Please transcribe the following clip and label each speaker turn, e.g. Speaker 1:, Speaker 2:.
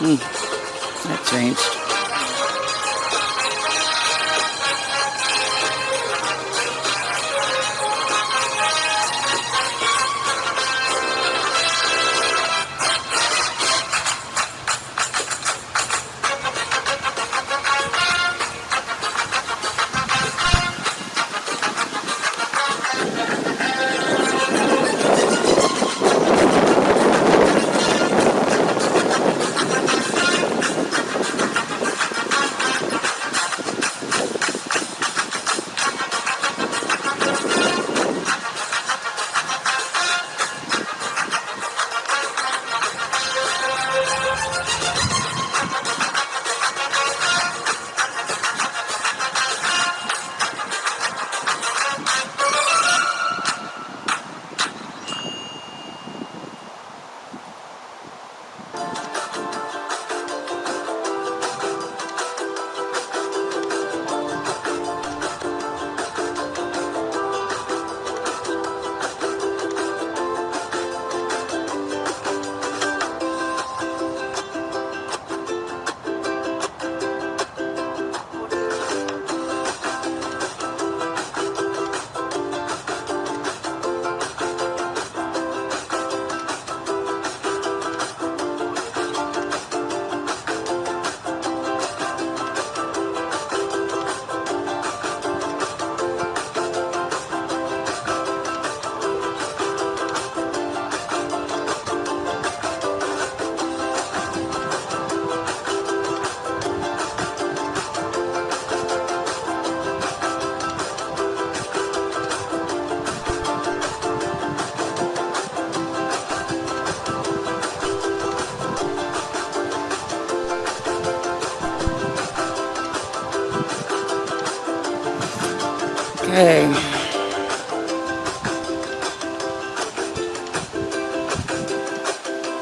Speaker 1: Hmm. That changed. Okay.